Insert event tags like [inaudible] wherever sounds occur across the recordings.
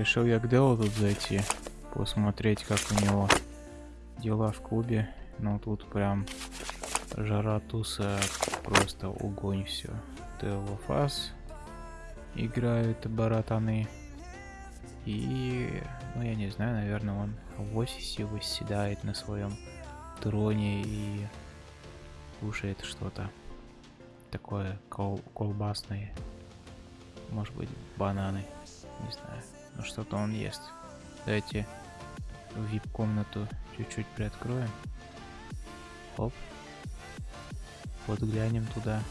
Решил я к Делу тут зайти, посмотреть, как у него дела в клубе. Но тут прям жара туса, просто огонь все. Дело фас играют братаны. И, ну я не знаю, наверное, он в офисе восседает на своем троне и кушает что-то такое кол колбасное. Может быть, бананы. Не знаю. Но что-то он ест. Давайте в вип-комнату чуть-чуть приоткроем. Оп. Вот глянем туда.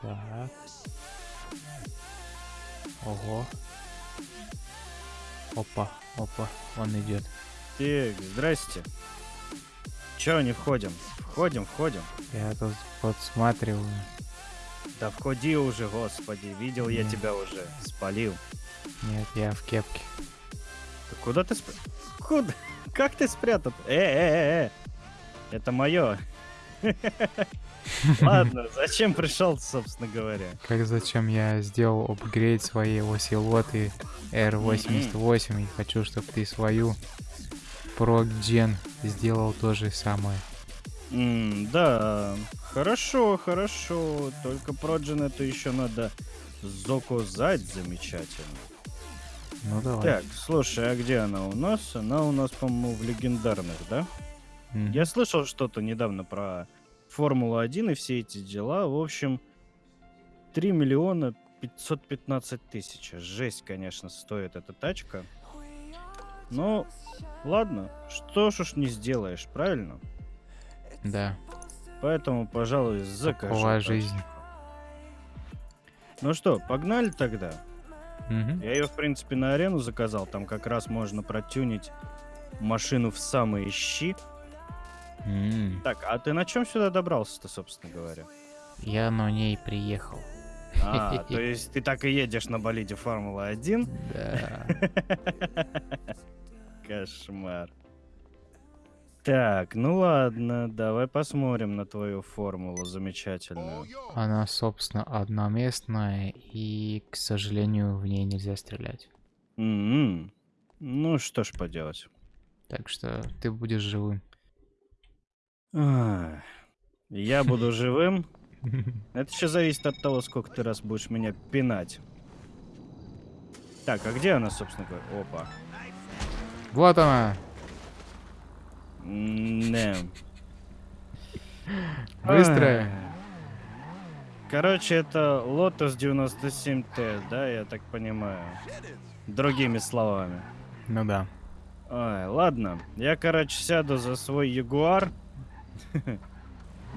Так. Ого. Опа, опа, он идет. Так, здрасте. Чё не входим? Входим, входим. Я тут подсматриваю. Да входи уже, господи. Видел я Нет. тебя уже. Спалил. Нет, я в кепке. Ты куда ты спрятал? Куда? [laughs] Как ты спрятал? Э, э, э, э. Это мое. [laughs] Ладно, зачем пришел, собственно говоря? Как зачем я сделал апгрейд своей осилоты R88 и хочу, чтобы ты свою Pro-Gen сделал то же самое. М, да, хорошо, хорошо. Только Проджин это еще надо заказать замечательно. Ну давай. Так, слушай, а где она у нас? Она у нас, по-моему, в легендарных, да? Мгм. Я слышал что-то недавно про Формулу-1 и все эти дела. В общем, 3 миллиона 515 тысяч. Жесть, конечно, стоит эта тачка. Но, ладно, что ж уж не сделаешь, правильно? Да, Поэтому, пожалуй, закажу. такова жизнь. Ну что, погнали тогда? Мгм. Я ее, в принципе, на арену заказал. Там как раз можно протюнить машину в самые щи. М, Так, а ты на чем сюда добрался-то, собственно говоря? Я на ней приехал. А, то есть ты так и едешь на болиде Формула-1? Да. [laughs] Кошмар. Так, ну ладно, давай посмотрим на твою формулу замечательную. Она, собственно, одноместная, и, к сожалению, в ней нельзя стрелять. М-м. Ну что ж поделать. Так что ты будешь живым. Я буду живым. [laughs] Это еще зависит от того, сколько ты раз будешь меня пинать. Так, а где она, собственно говоря? Опа. Вот она! Не. Быстрая! Короче, это Lotus 97T, да, я так понимаю. Другими словами. Ну да. Ой, ладно. Я, короче, сяду за свой Ягуар.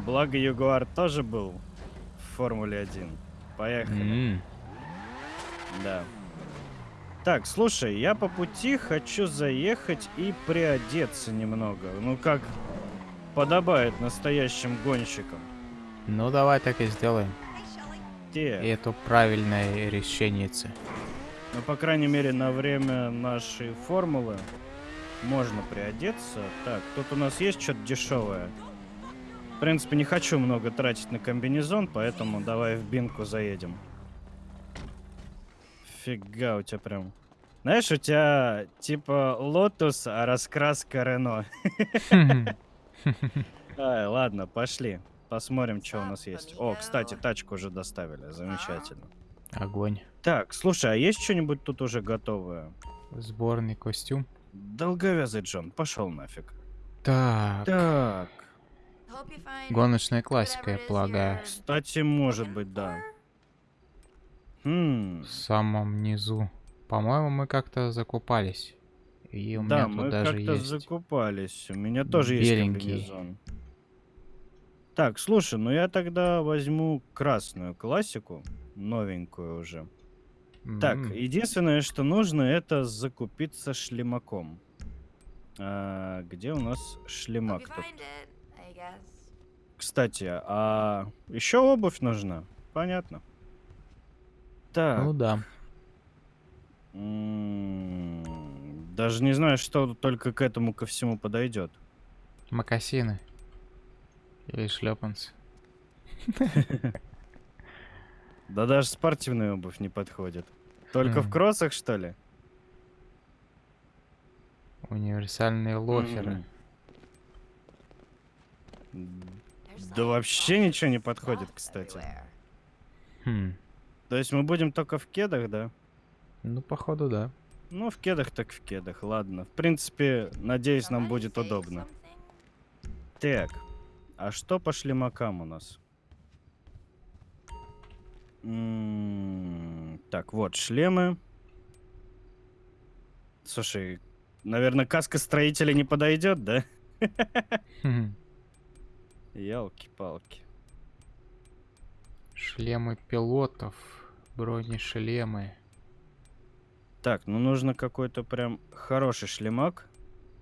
Благо, Ягуар тоже был в Формуле 1. Поехали. М, Да. Так, слушай, я по пути хочу заехать и приодеться немного. Ну, как подобает настоящим гонщикам. Ну давай так и сделаем. И Те. это правильное решение. Ну, по крайней мере, на время нашей формулы можно приодеться. Так, тут у нас есть что-то дешевое. В принципе, не хочу много тратить на комбинезон, поэтому давай в Бинку заедем. Фига у тебя прям. Знаешь, у тебя типа Лотус, а раскраска Рено. Ладно, пошли. Посмотрим, что у нас есть. О, кстати, тачку уже доставили. Замечательно. Огонь. Так, слушай, а есть что-нибудь тут уже готовое? Сборный костюм. Долговязый Джон, пошел нафиг. Так. Так, Гоночная классика, я полагаю. кстати, может быть, да. Хм, В самом низу. По-моему, мы как-то закупались. И у да, меня мы тут даже как-то есть. закупались. У меня тоже есть беленький. комбинезон. Так, слушай, ну я тогда возьму красную классику, новенькую уже. Так, единственное, что нужно, это закупиться шлемаком. А, где у нас шлемак тут? Кстати, а еще обувь нужна? Понятно. Так. Ну да. м, Даже не знаю, что только к этому ко всему подойдет. Макасины. Или шлепанцы. [laughs] Да даже спортивная обувь не подходит. Только в кроссах, что ли? Универсальные лоферы. М. Да вообще ничего не подходит, кстати. Хм. То есть мы будем только в кедах, да? Ну, походу, да. Ну, в кедах так в кедах, ладно. В принципе, надеюсь, нам будет удобно. Так, а что по шлемакам у нас? М, Так, вот, шлемы. Слушай, наверное, каска строителя не подойдет, да? [laughs] Ялки-палки. Шлемы пилотов, бронешлемы. Так, ну нужно какой-то прям хороший шлемак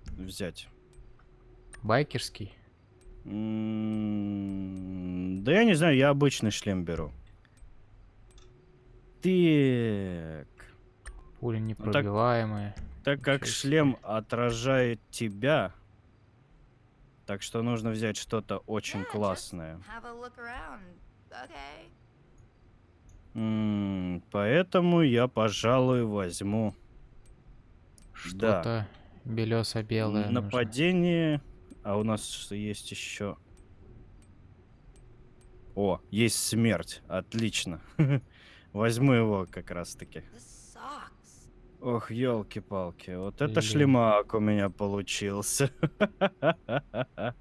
взять. Байкерский. М, Да я не знаю, я обычный шлем беру. Так. Пули так- непробиваемые. Так как Ничего шлем отражает тебя, так что нужно взять что-то очень классное. М, Поэтому я, пожалуй, возьму Да. Что-то белесо-белое. нужно. нападение. А у нас есть еще. О, есть смерть. Отлично. [laughs] Возьму его как раз таки. Ох, елки-палки, вот это Блин. шлемак у меня получился. [laughs]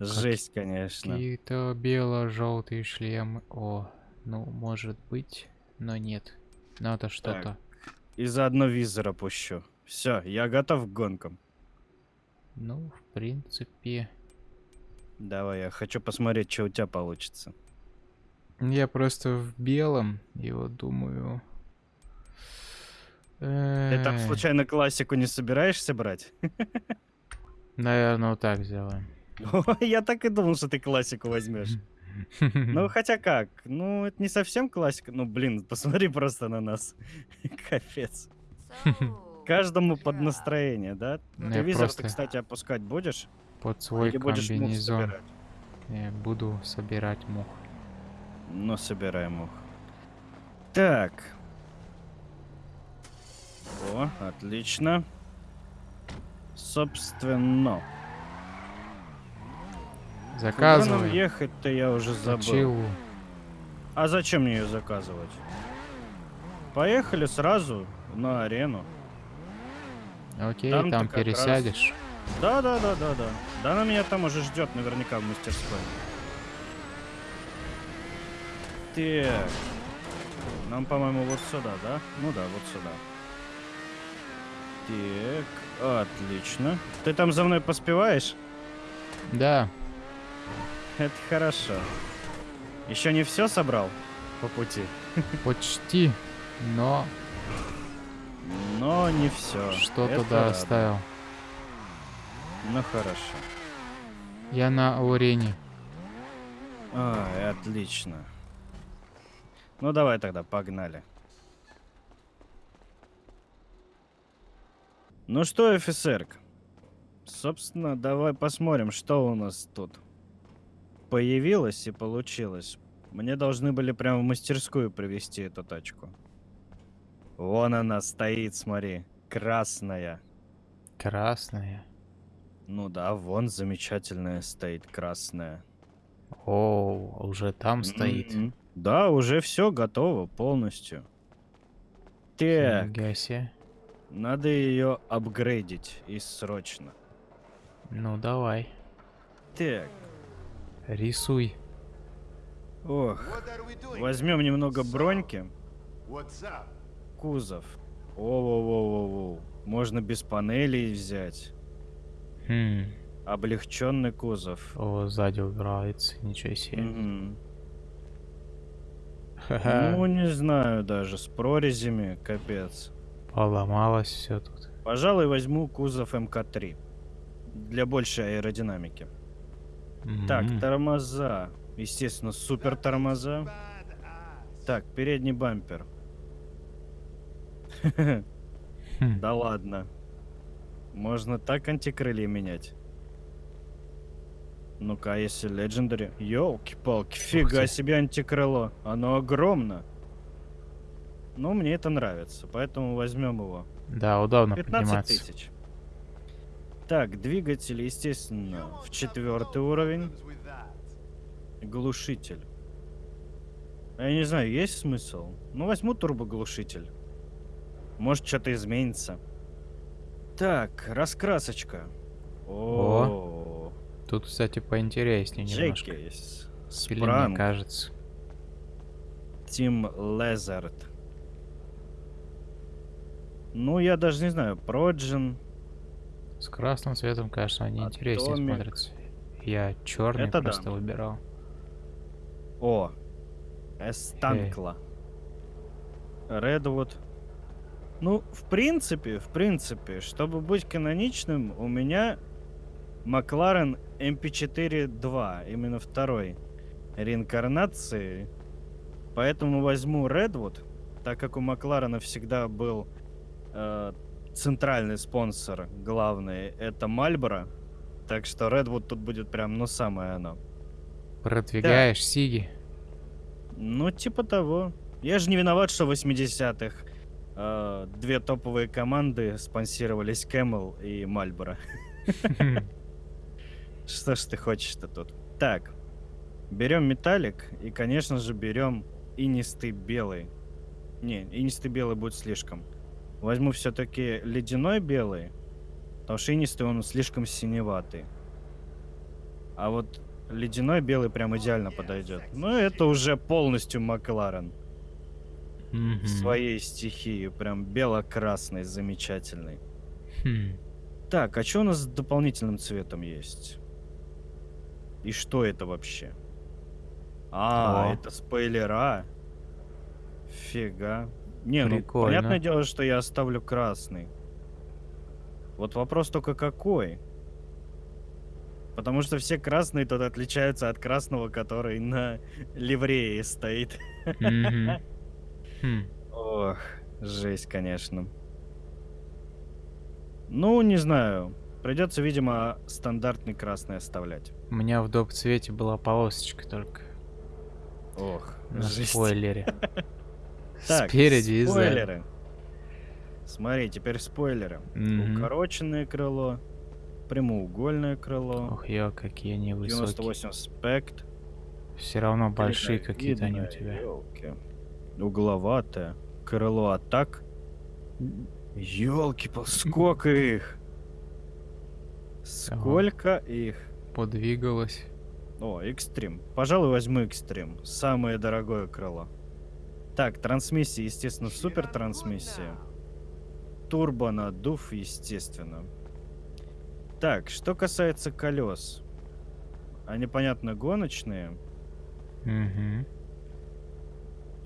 Жесть, конечно. Какие-то бело-желтые шлемы. О, ну, может быть, но нет. Надо что-то. И заодно визор опущу. Все, я готов к гонкам. Ну, в принципе. Давай, я хочу посмотреть, что у тебя получится. Я просто в белом, и вот думаю. Ты там случайно классику не собираешься брать? [laughs] Наверное, вот так сделаем. Я так и думал, что ты классику возьмешь. [laughs] Ну, [laughs] хотя как? Ну, это не совсем классика. Ну, блин, посмотри просто на нас. [laughs] Капец. Каждому под настроение, да? Ну, Ты я визор, просто ты, кстати, опускать будешь? Под свой Или будешь мух комбинезон собирать? я буду собирать мух. Ну, собираем их. Так. О, отлично. Собственно. Куда нам Заказывай. ехать-то я уже забыл. Точилу. А зачем мне ее заказывать? Поехали сразу на арену. Окей, Там-то там как раз- пересядешь. Да, да, да, да, да. Да она меня там уже ждет наверняка в мастерской. Так. Нам, по-моему, вот сюда, да? Ну да, вот сюда. Так, отлично. Ты там за мной поспеваешь? Да, [laughs] Это хорошо. Еще не все собрал по пути, [laughs] почти, но но не все. что-то да оставил. Ну хорошо. Я на арене. Ай, отлично. Ну давай тогда, погнали. Ну что, офицер? Собственно, давай посмотрим, что у нас тут появилось и получилось. Мне должны были прямо в мастерскую привезти эту тачку. Вон она стоит, смотри, красная. Красная. Ну да, вон замечательная стоит красная. О, уже там стоит. Мгм. Да, уже все готово полностью. Так, надо ее апгрейдить и срочно. Ну давай, Так, рисуй. ох, возьмем немного броньки, кузов. О-во-во-во-во. Можно без панелей взять. Хм. Облегченный кузов. О, сзади убирается, ничего себе. Мгм. Ха-ха. Ну, не знаю даже, с прорезями, капец. Поломалось все тут. Пожалуй, возьму кузов МК-3. Для большей аэродинамики. Так, тормоза. Естественно, супер тормоза. Так, передний бампер. Хм. [laughs] Да ладно. Можно так антикрылья менять. Ну-ка, а если Legendary? Ёлки-палки, фига себе антикрыло. Оно огромно. но мне это нравится, поэтому возьмем его. Да, удобно 15 подниматься. тысяч. Так, двигатель, естественно, в четвертый уровень. Глушитель. Я не знаю, есть смысл? Ну, возьму турбоглушитель. Может, что-то изменится. Так, раскрасочка. О, Тут, кстати, поинтереснее немножко. Джекис. Или мне кажется. Тим Лезард. Ну, я даже не знаю, Проджин. С красным цветом, конечно, они интереснее Атомик. смотрятся. Я черный Это да. просто выбирал. О, Эстанкла. Редвуд. Ну, в принципе, в принципе, чтобы быть каноничным, у меня Макларен MP4-2, именно второй реинкарнации. Поэтому возьму Редвуд, так как у Макларена всегда был э, центральный спонсор, главный, это Мальборо. Так что Редвуд тут будет прям, ну, самое оно. Продвигаешь Сиги. Ну, типа того. Я же не виноват, что в 80-х э, две топовые команды спонсировались Camel и Мальборо. [laughs] Что ж ты хочешь-то тут? Так, берем металлик и, конечно же, берем инистый белый. Не, инистый белый будет слишком. Возьму все-таки ледяной белый, потому что инистый он слишком синеватый. А вот ледяной белый прям идеально подойдет. Ну, это уже полностью Макларен в своей стихии. Прям бело-красный, замечательный. Хм. Так, а что у нас с дополнительным цветом есть? И что это вообще? А, О. это спойлера. Фига. Не, ну Прикольно. понятное дело, что я оставлю красный. Вот вопрос только какой? Потому что все красные тут отличаются от красного, который на ливрее стоит. [laughs] Хм. Ох, жесть, конечно. Ну, не знаю. Придется, видимо, стандартный красный оставлять. У меня в доп. цвете была полосочка только Ох, на жесть. спойлере. [laughs] Так, Спереди и спойлеры. Смотри, теперь спойлеры. Мгм. Укороченное крыло, прямоугольное крыло, Ох, ё, какие они высокие. 98 спект. Все равно большие какие-то они у тебя. ёлки. Угловатое. Крыло атак. Елки, сколько их? Сколько их? Подвигалось. О, экстрим. Пожалуй, возьму экстрим. Самое дорогое крыло. Так, трансмиссия, естественно, супер трансмиссия. Турбо надув, естественно. Так, что касается колес. Они, понятно, гоночные. Мгм.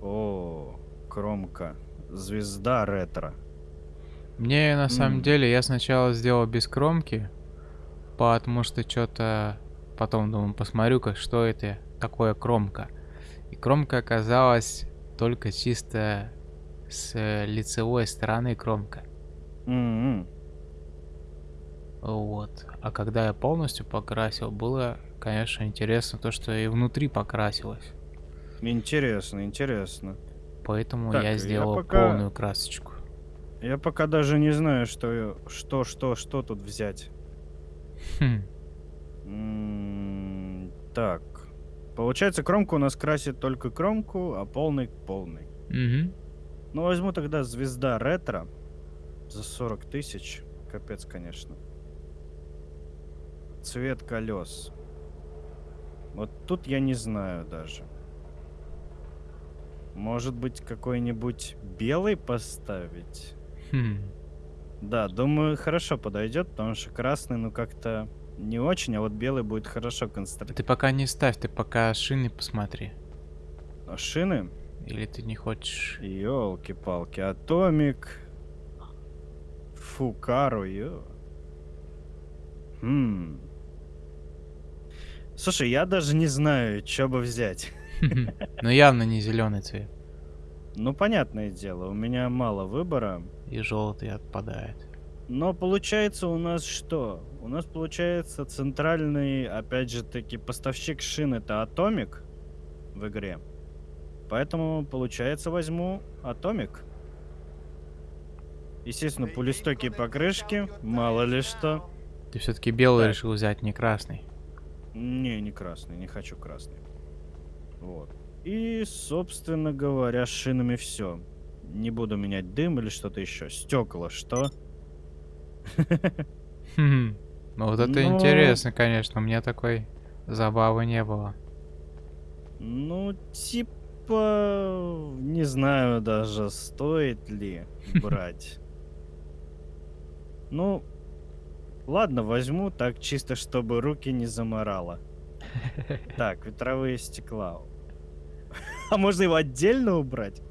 О, кромка. Звезда ретро. Мне на самом М. деле я сначала сделал без кромки, потому что что-то потом думаю, посмотрю-ка, что это такое кромка. И кромка оказалась только чисто с э, лицевой стороны кромка. М-м. Вот. А когда я полностью покрасил, было, конечно, интересно то, что и внутри покрасилось. Интересно, интересно. Поэтому Так, я я сделал пока- полную красочку. Я пока даже не знаю, что, что, что, что тут взять. Хм. М, Так. Получается, кромку у нас красит только кромку, а полный полный. Мгм. Ну, возьму тогда звезда ретро за 40 тысяч. Капец, конечно. Цвет колес. Вот тут я не знаю даже. Может быть, какой-нибудь белый поставить? Хм. Да, думаю, хорошо подойдет, потому что красный, ну, как-то не очень, а вот белый будет хорошо конструировать. Ты пока не ставь, ты пока шины посмотри. А Шины? Или ты не хочешь? Ёлки-палки, Атомик. Фукару, ё. Хм. Слушай, я даже не знаю, что бы взять. [laughs] Ну явно не зеленый цвет. Ну, понятное дело, у меня мало выбора. И желтый отпадает. Но получается у нас что? У нас получается центральный, опять же таки, поставщик шин это Атомик в игре. Поэтому, получается, возьму Атомик. Естественно, пулестокие покрышки, мало ли что. Ты все-таки белый Так. решил взять, не красный. Не, не красный, не хочу красный. Вот. И, собственно говоря, с шинами все. Не буду менять дым или что-то еще. Стекла, что? Хм. Ну вот это Ну. интересно, конечно. У меня такой забавы не было. Ну, типа, не знаю даже, стоит ли [laughs] брать. Ну, ладно, возьму так чисто, чтобы руки не заморало. [laughs] Так, ветровые стекла. А можно его отдельно убрать?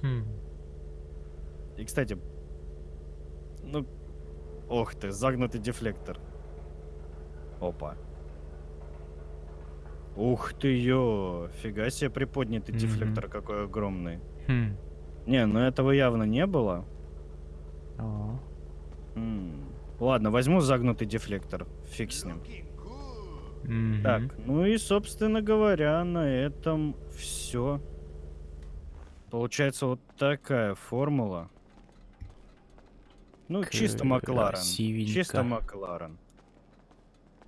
Хм. И, кстати, ну, ох ты, загнутый дефлектор. Опа. Ух ты, ё, фига себе приподнятый Мгм. дефлектор какой огромный. Хм. Не, ну этого явно не было. О. М, Ладно, возьму загнутый дефлектор, фиг с ним. Мгм. Так, ну и, собственно говоря, на этом все. Получается вот такая формула. Ну, чисто Макларен. Чисто Макларен.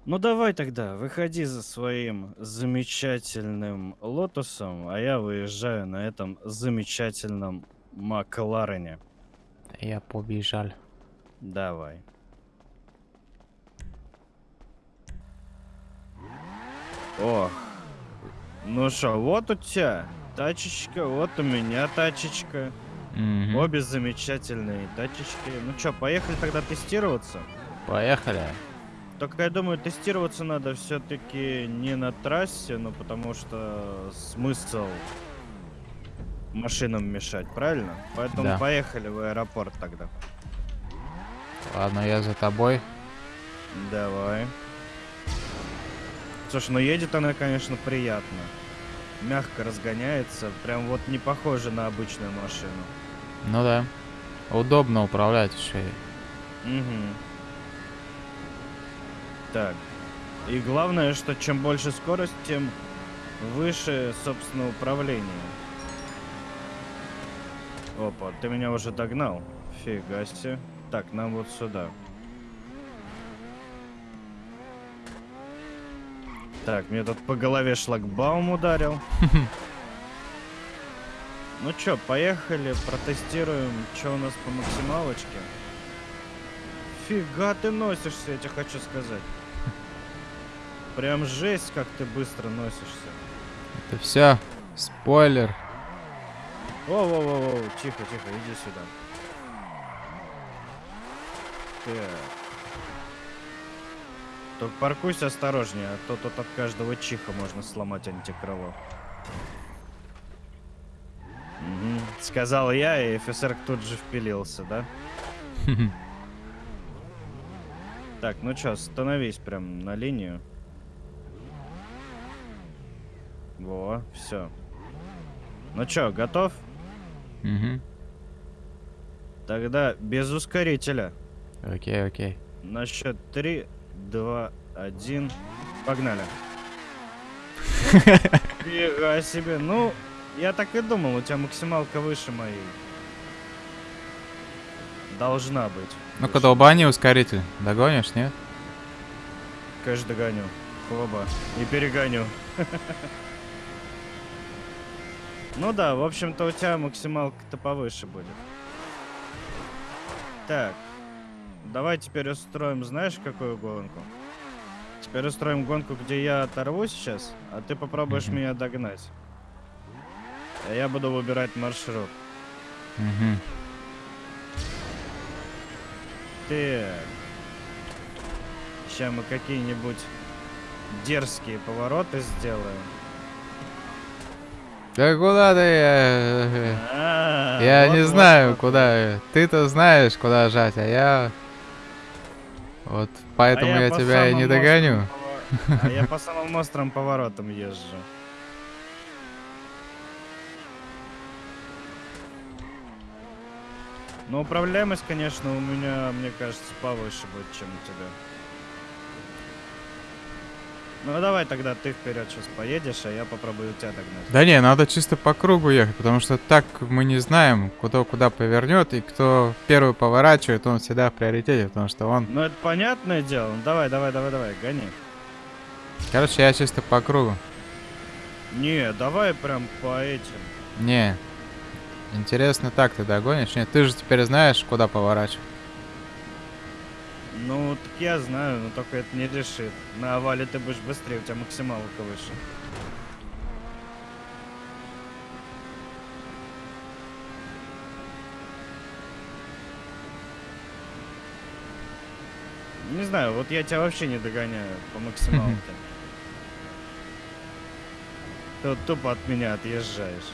Ну давай тогда, выходи за своим замечательным лотосом, а я выезжаю на этом замечательном Макларене. Я побежал. Давай. О, ну что, вот у тебя тачечка, вот у меня тачечка. Мгм. Обе замечательные тачечки. Ну что, поехали тогда тестироваться? Поехали. Только я думаю, тестироваться надо все-таки не на трассе, ну потому что смысл машинам мешать, правильно? Поэтому Да. поехали в аэропорт тогда. Ладно, я за тобой. Давай. Слушай, ну едет она, конечно, приятно. Мягко разгоняется, прям вот не похоже на обычную машину. Ну да. Удобно управлять еще. и. Угу. Так. И главное, что чем больше скорость, тем выше, собственно, управление. Опа, ты меня уже догнал. Фига себе. Так, нам вот сюда. Так, мне тут по голове шлагбаум ударил. [laughs] Ну чё, поехали, протестируем, что у нас по максималочке. Фига ты носишься, я тебе хочу сказать. Прям жесть, как ты быстро носишься. Это все. Спойлер. Воу-воу-воу, тихо, тихо, иди сюда. Так. Только паркуйся осторожнее, а то тут от каждого чиха можно сломать антикрыло. Мгм, Сказал я, и офицер тут же впилился, да? [laughs] Так, ну чё, становись прям на линию. Во, все. Ну чё, готов? Мгм. Тогда без ускорителя. Окей, окей. На счет 3, 2, 1. Погнали. [laughs] Фига себе. Ну, я так и думал, у тебя максималка выше моей. Должна быть. Ну-ка, долбани ускоритель. Догонишь, нет? Конечно, догоню. Хоба. И перегоню. [laughs] Ну да, в общем-то у тебя максималка-то повыше будет. Так. Давай теперь устроим, знаешь, какую гонку? Теперь устроим гонку, где я оторвусь сейчас, а ты попробуешь меня догнать. А я буду выбирать маршрут. Угу. Так. Сейчас мы какие-нибудь дерзкие повороты сделаем. Да куда ты? э, А, Я вот, не вот, знаю, вот, куда. э, Ты-то знаешь, куда жать, а я... Вот поэтому А я, по тебя и не догоню. повор- А я по [laughs] самым острым поворотам езжу. Но управляемость, конечно, у меня, мне кажется, повыше будет, чем у тебя. Ну давай тогда ты вперед сейчас поедешь, а я попробую тебя догнать. Да не, надо чисто по кругу ехать, потому что так мы не знаем, кто куда повернет, и кто первый поворачивает, он всегда в приоритете, потому что он... Ну это понятное дело. Ну давай, давай, давай, давай, гони. Короче, я чисто по кругу. Не, давай прям по этим. Не. Интересно, так ты догонишь? Нет, ты же теперь знаешь, куда поворачивать. Ну, так я знаю, но только это не решит. На овале ты будешь быстрее, у тебя максималка выше. Не знаю, вот я тебя вообще не догоняю по максималке. [laughs] Ты вот тупо от меня отъезжаешь.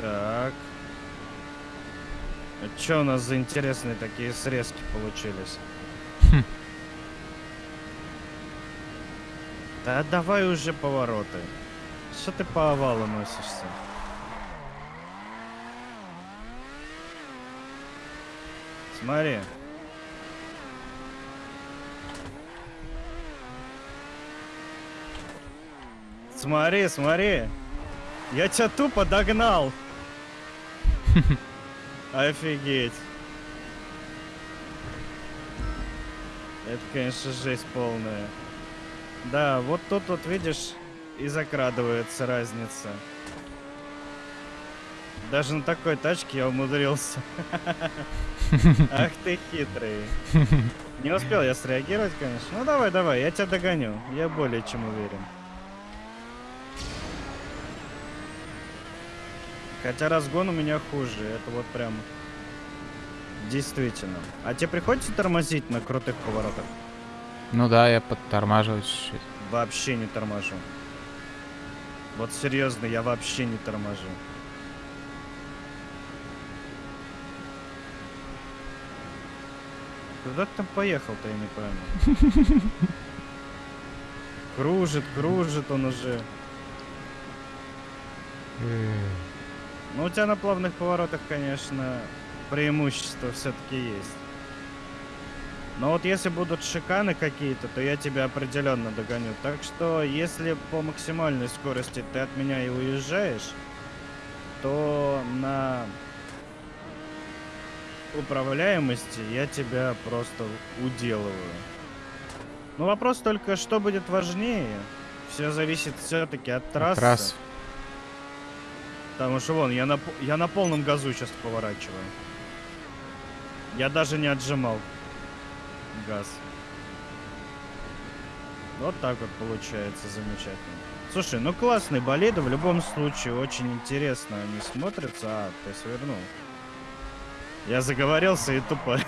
Так. А чё у нас за интересные такие срезки получились? Хм. Да давай уже повороты. Что ты по овалу носишься? Смотри. Смотри, смотри. Я тебя тупо догнал. [laughs] Офигеть. Это, конечно, жесть полная. Да, вот тут вот, видишь, и закрадывается разница. Даже на такой тачке я умудрился. [laughs] Ах ты хитрый. Не успел я среагировать, конечно. Ну давай, давай, я тебя догоню. Я более чем уверен. Хотя разгон у меня хуже. Это вот прям действительно. А тебе приходится тормозить на крутых поворотах? Ну да, я подтормаживаю чуть-чуть. Вообще не торможу. Вот серьезно, я вообще не торможу. Куда ты там поехал-то, я не пойму. [laughs] Кружит, кружит он уже. Ну, у тебя на плавных поворотах, конечно, преимущество все-таки есть. Но вот если будут шиканы какие-то, то я тебя определенно догоню. Так что, если по максимальной скорости ты от меня и уезжаешь, то на управляемости я тебя просто уделываю. Ну вопрос только, что будет важнее. Все зависит все-таки от трассы. Трасс. Потому что вон, я на, я на полном газу сейчас поворачиваю. Я даже не отжимал газ. Вот так вот получается замечательно. Слушай, ну классные болиды, в любом случае очень интересно они смотрятся. А, ты свернул. Я заговорился и тупо...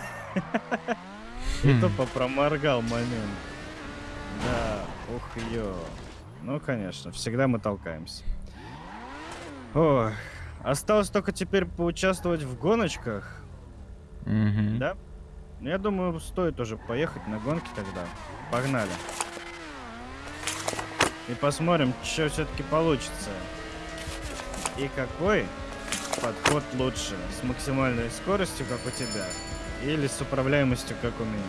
[laughs] И Хм. тупо проморгал момент. Да, ух ё. Ну, конечно, всегда мы толкаемся. Ой, осталось только теперь поучаствовать в гоночках, Мгм. да? Ну, Я думаю, стоит уже поехать на гонки тогда. Погнали. И посмотрим, что все-таки получится. И какой подход лучше? С максимальной скоростью, как у тебя? Или с управляемостью, как у меня?